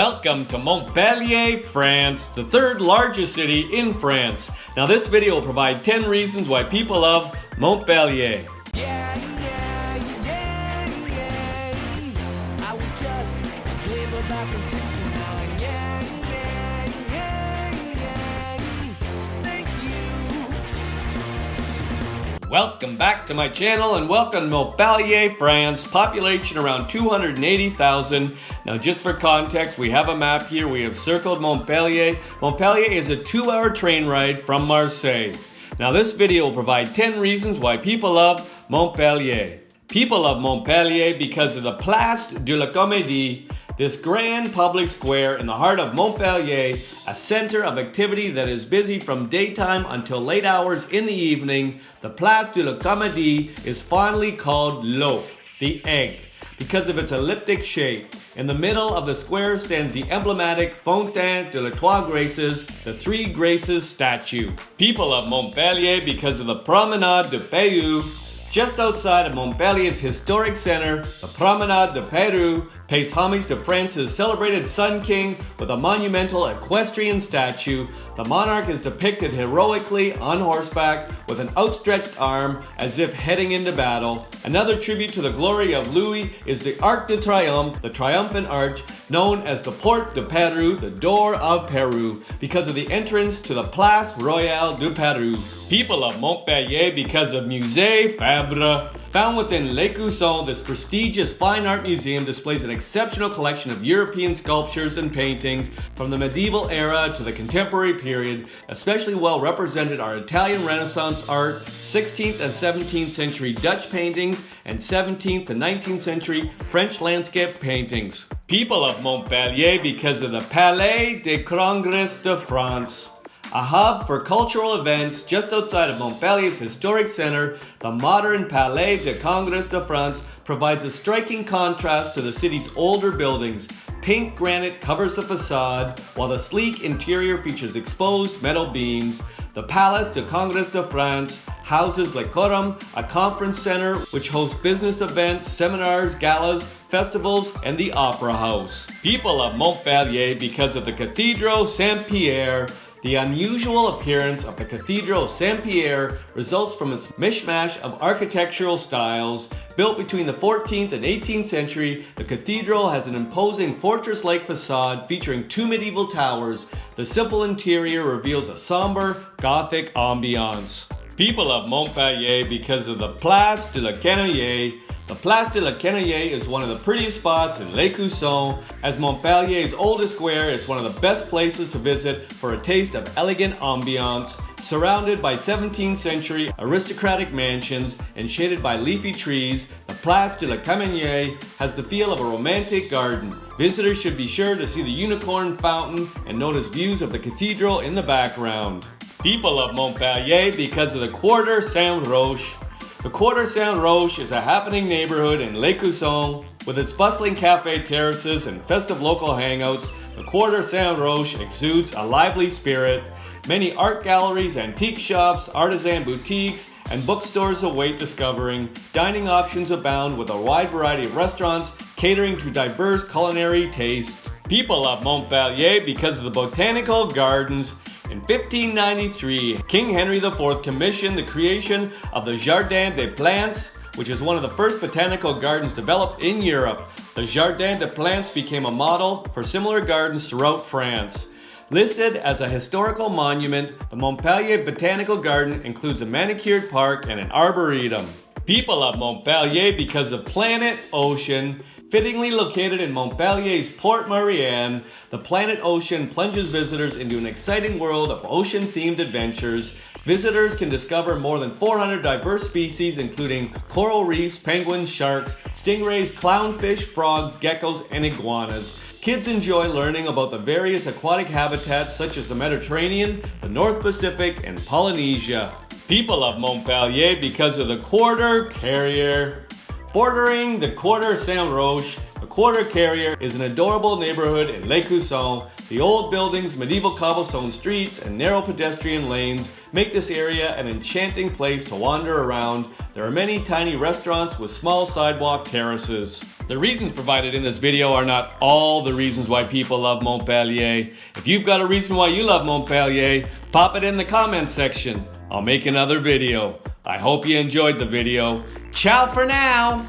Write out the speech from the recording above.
Welcome to Montpellier, France, the third largest city in France. Now this video will provide 10 reasons why people love Montpellier. Yeah, yeah, yeah, Welcome back to my channel and welcome to Montpellier, France, population around 280,000. Now just for context, we have a map here. We have circled Montpellier. Montpellier is a two hour train ride from Marseille. Now this video will provide 10 reasons why people love Montpellier. People love Montpellier because of the Place de la Comédie, this grand public square in the heart of Montpellier, a center of activity that is busy from daytime until late hours in the evening. The Place de la Comédie is fondly called l'œuf, the egg, because of its elliptic shape. In the middle of the square stands the emblematic Fontaine de la Trois Graces, the Three Graces statue. People of Montpellier because of the Promenade de Pays. Just outside of Montpellier's historic center, the Promenade de Peyrou pays homage to France's celebrated Sun King with a monumental equestrian statue. The monarch is depicted heroically on horseback with an outstretched arm as if heading into battle. Another tribute to the glory of Louis is the Arc de Triomphe, the triumphant arch, known as the Porte de Peyrou, the door of Peru, because of the entrance to the Place Royale du Peyrou. People of Montpellier because of Musée Fabre. Found within L'Écusson, this prestigious fine art museum displays an exceptional collection of European sculptures and paintings from the medieval era to the contemporary period. Especially well represented are Italian Renaissance art, 16th and 17th century Dutch paintings, and 17th to 19th century French landscape paintings. People of Montpellier because of the Palais des Congrès de France. A hub for cultural events just outside of Montpellier's historic center, the modern Palais de Congrès de France provides a striking contrast to the city's older buildings. Pink granite covers the facade, while the sleek interior features exposed metal beams. The Palais de Congrès de France houses Le Corum, a conference center which hosts business events, seminars, galas, festivals, and the Opera House. People of Montpellier because of the Cathedral Saint-Pierre, the unusual appearance of the Cathedral of Saint-Pierre results from its mishmash of architectural styles. Built between the 14th and 18th century, the cathedral has an imposing fortress-like facade featuring two medieval towers. The simple interior reveals a somber, Gothic ambiance. People of Montpellier because of the Place de la Canaille, the Place de la Canaille is one of the prettiest spots in L'Écusson. As Montpellier's oldest square, is one of the best places to visit for a taste of elegant ambiance. Surrounded by 17th century aristocratic mansions and shaded by leafy trees, the Place de la Canaille has the feel of a romantic garden. Visitors should be sure to see the unicorn fountain and notice views of the cathedral in the background. People of Montpellier because of the Quarter Saint-Roch. The Quarter Saint-Roch is a happening neighborhood in L'Écusson. With its bustling cafe terraces and festive local hangouts, the Quarter Saint-Roch exudes a lively spirit. Many art galleries, antique shops, artisan boutiques, and bookstores await discovering. Dining options abound with a wide variety of restaurants catering to diverse culinary tastes. People love Montpellier because of the botanical gardens in 1593, King Henry IV commissioned the creation of the Jardin des Plantes, which is one of the first botanical gardens developed in Europe. The Jardin des Plantes became a model for similar gardens throughout France. Listed as a historical monument, the Montpellier Botanical Garden includes a manicured park and an arboretum. People love Montpellier because of Planet Ocean, Fittingly located in Montpellier's Port Marianne, the Planet Ocean plunges visitors into an exciting world of ocean-themed adventures. Visitors can discover more than 400 diverse species including coral reefs, penguins, sharks, stingrays, clownfish, frogs, geckos, and iguanas. Kids enjoy learning about the various aquatic habitats such as the Mediterranean, the North Pacific, and Polynesia. People love Montpellier because of the quarter carrier. Bordering the Quarter Saint Roch, the Quarter Carrier is an adorable neighborhood in L'Écusson. The old buildings, medieval cobblestone streets, and narrow pedestrian lanes make this area an enchanting place to wander around. There are many tiny restaurants with small sidewalk terraces. The reasons provided in this video are not all the reasons why people love Montpellier. If you've got a reason why you love Montpellier, pop it in the comment section. I'll make another video. I hope you enjoyed the video. Ciao for now!